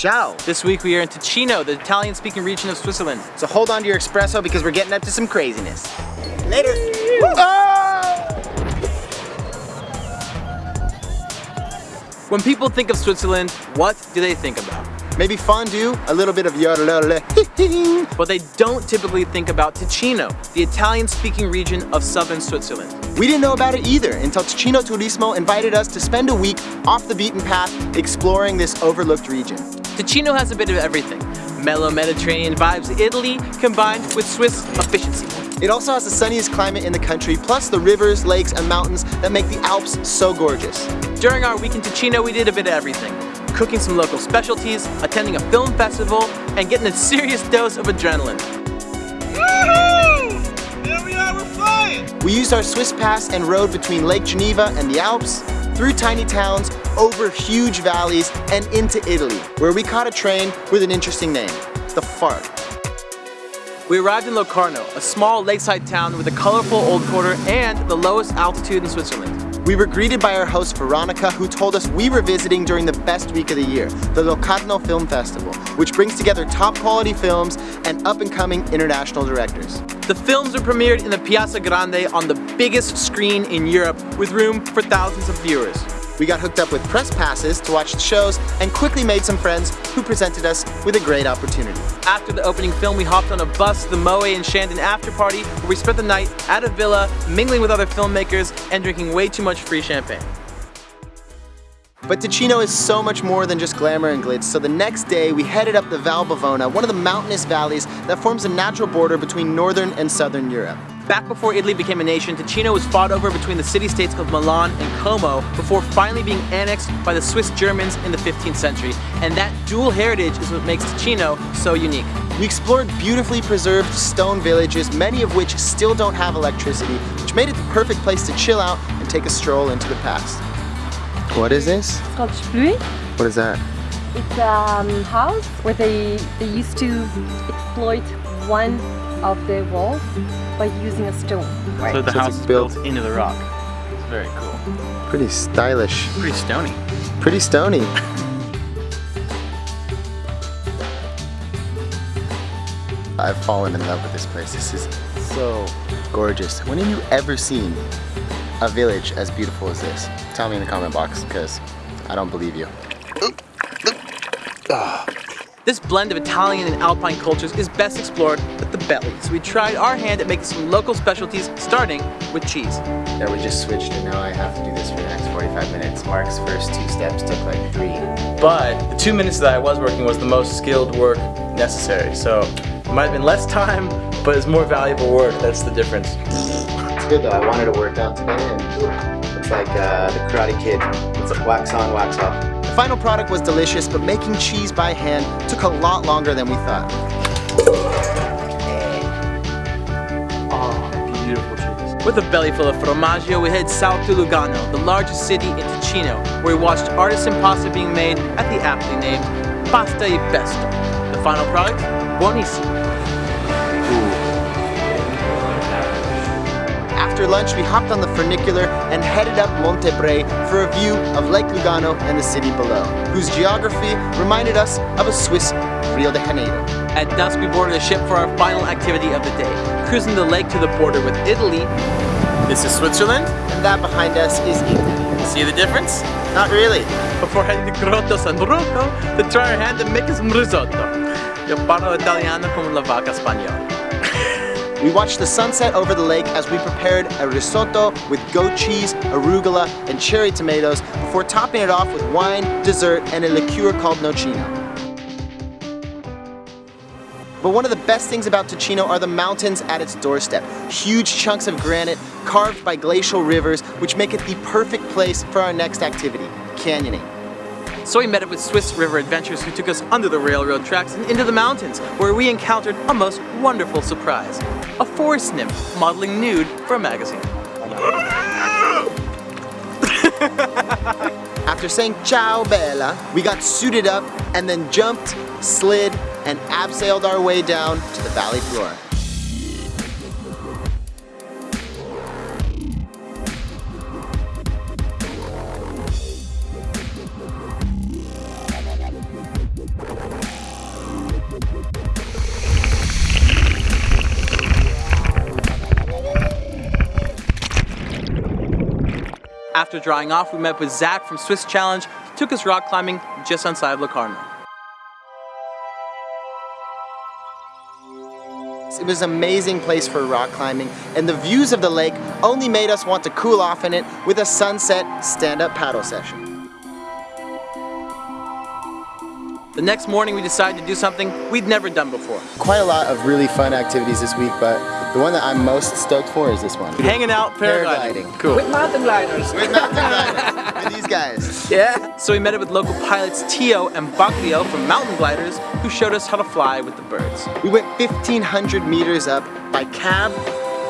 Ciao. This week we are in Ticino, the Italian-speaking region of Switzerland. So hold on to your espresso because we're getting up to some craziness. Later. Oh! When people think of Switzerland, what do they think about? Maybe fondue, a little bit of yodelele. But they don't typically think about Ticino, the Italian-speaking region of southern Switzerland. We didn't know about it either until Ticino Turismo invited us to spend a week off the beaten path exploring this overlooked region. Ticino has a bit of everything. Mellow Mediterranean vibes Italy combined with Swiss efficiency. It also has the sunniest climate in the country, plus the rivers, lakes, and mountains that make the Alps so gorgeous. During our week in Ticino, we did a bit of everything. Cooking some local specialties, attending a film festival, and getting a serious dose of adrenaline. There we are, we're flying! We used our Swiss pass and rode between Lake Geneva and the Alps, through tiny towns, over huge valleys, and into Italy, where we caught a train with an interesting name, the Fart. We arrived in Locarno, a small lakeside town with a colorful old quarter and the lowest altitude in Switzerland. We were greeted by our host Veronica, who told us we were visiting during the best week of the year, the Locarno Film Festival, which brings together top quality films and up-and-coming international directors. The films were premiered in the Piazza Grande on the biggest screen in Europe with room for thousands of viewers. We got hooked up with press passes to watch the shows and quickly made some friends who presented us with a great opportunity. After the opening film, we hopped on a bus to the Moët and Chandon after party where we spent the night at a villa, mingling with other filmmakers and drinking way too much free champagne. But Ticino is so much more than just glamour and glitz, so the next day we headed up the Val Bavona, one of the mountainous valleys that forms a natural border between northern and southern Europe. Back before Italy became a nation, Ticino was fought over between the city-states of Milan and Como before finally being annexed by the Swiss Germans in the 15th century. And that dual heritage is what makes Ticino so unique. We explored beautifully preserved stone villages, many of which still don't have electricity, which made it the perfect place to chill out and take a stroll into the past. What is this? It's called Splui. What is that? It's a um, house where they, they used to exploit one of the walls by using a stone. Right. So the So house is built- built into the rock. It's very cool. Pretty stylish. Pretty stony. Pretty stony. I've fallen in love with this place. This is so gorgeous. When have you ever seen a village as beautiful as this? Tell me in the comment box because I don't believe you. This blend of Italian and Alpine cultures is best explored with the belly, so we tried our hand at making some local specialties, starting with cheese. Yeah, we just switched and now I have to do this for the next 45 minutes. Mark's first two steps took like three. But the two minutes that I was working was the most skilled work necessary, so it might have been less time, but it's more valuable work, that's the difference. It's good though. I wanted to work out today and it's like uh, the Karate Kid. It's like wax on, wax off. The final product was delicious, but making cheese by hand took a lot longer than we thought. With a belly full of formaggio, we head south to Lugano, the largest city in Ticino, where we watched artisan pasta being made at the aptly named Pasta e Pesto. The final product? Buonissimo. After lunch, we hopped on the funicular and headed up Monte Bre for a view of Lake Lugano and the city below, whose geography reminded us of a Swiss Rio de Janeiro. At dusk, we boarded a ship for our final activity of the day, cruising the lake to the border with Italy. This is Switzerland. And that behind us is Italy. See the difference? Not really. Before heading to Grotto San Rocco to try our hand at making some risotto. Io parlo italiano come la vaca spagnola. We watched the sunset over the lake as we prepared a risotto with goat cheese, arugula, and cherry tomatoes before topping it off with wine, dessert, and a liqueur called nocino. But one of the best things about Ticino are the mountains at its doorstep. Huge chunks of granite carved by glacial rivers, which make it the perfect place for our next activity, canyoning. So we met up with Swiss River Adventures who took us under the railroad tracks and into the mountains, where we encountered a most wonderful surprise. A forest nymph modeling nude for a magazine. After saying ciao bella, we got suited up and then jumped, slid, and abseiled our way down to the valley floor. After drying off, we met with Zach from Swiss Challenge, took us rock climbing just outside of Locarno. It was an amazing place for rock climbing, and the views of the lake only made us want to cool off in it with a sunset stand-up paddle session. The next morning, we decided to do something we'd never done before. Quite a lot of really fun activities this week, but the one that I'm most stoked for is this one. Hanging out, paragliding. Paragliding. Cool. With mountain gliders. With mountain gliders, with these guys. Yeah. So we met up with local pilots Tio and Baglio from Mountain Gliders, who showed us how to fly with the birds. We went 1,500 meters up by cab,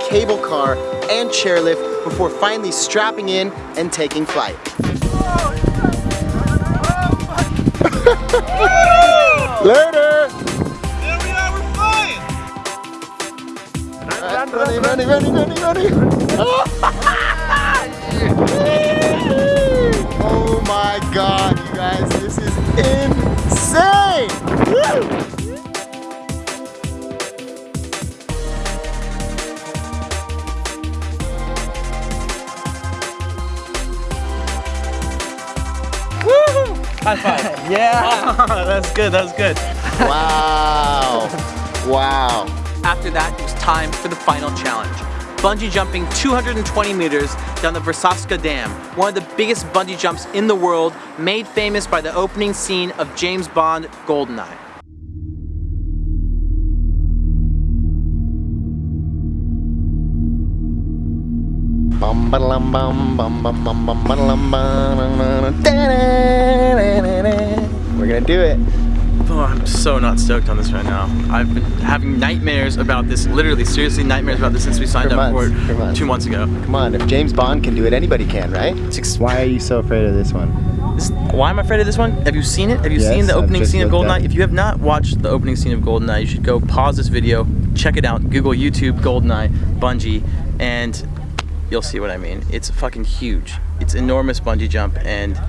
cable car, and chairlift before finally strapping in and taking flight. Later! Running, running, running, running, running. oh my god, you guys, this is insane! Woo! High five. yeah. that's good, that's good. Wow. Wow. After that, it was time for the final challenge. Bungee jumping 220 meters down the Verzasca Dam, one of the biggest bungee jumps in the world, made famous by the opening scene of James Bond GoldenEye. We're gonna do it. Oh, I'm so not stoked on this right now. I've been having nightmares about this, literally, seriously nightmares about this since we signed For up months, for for it months. two months ago. Come on, if James Bond can do it, anybody can, right? Why are you so afraid of this one? This- why am I afraid of this one? Have you seen it? Have you Yes, seen the opening scene of looked at GoldenEye? it. If you have not watched the opening scene of GoldenEye, you should go pause this video, check it out, Google YouTube GoldenEye Bungee, and you'll see what I mean. It's fucking huge. It's enormous bungee jump, and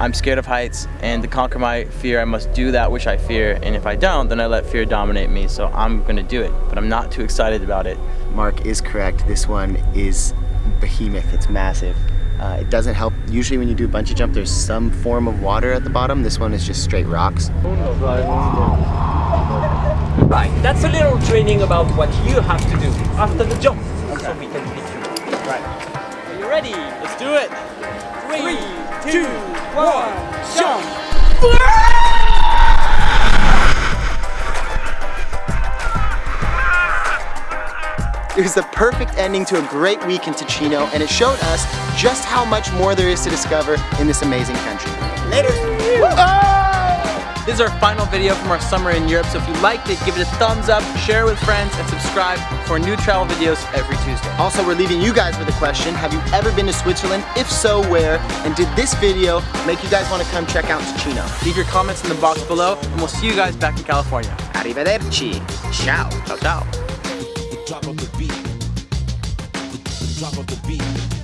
I'm scared of heights, and to conquer my fear, I must do that which I fear, and if I don't, then I let fear dominate me, so I'm gonna do it, but I'm not too excited about it. Mark is correct. This one is behemoth. It's massive. Uh, it doesn't help. Usually, when you do a bungee jump, there's some form of water at the bottom. This one is just straight rocks. Right. That's a little training about what you have to do after the jump. Ready? Let's do it! Three, two, one, jump! It was the perfect ending to a great week in Ticino, and it showed us just how much more there is to discover in this amazing country. Later. This is our final video from our summer in Europe, so if you liked it, give it a thumbs up, share it with friends, and subscribe for new travel videos every Tuesday. Also, we're leaving you guys with a question. Have you ever been to Switzerland? If so, where? And did this video make you guys want to come check out Ticino? Leave your comments in the box below, and we'll see you guys back in California. Arrivederci. Ciao. Ciao, ciao. the drop of the beat. The, the drop of the beat.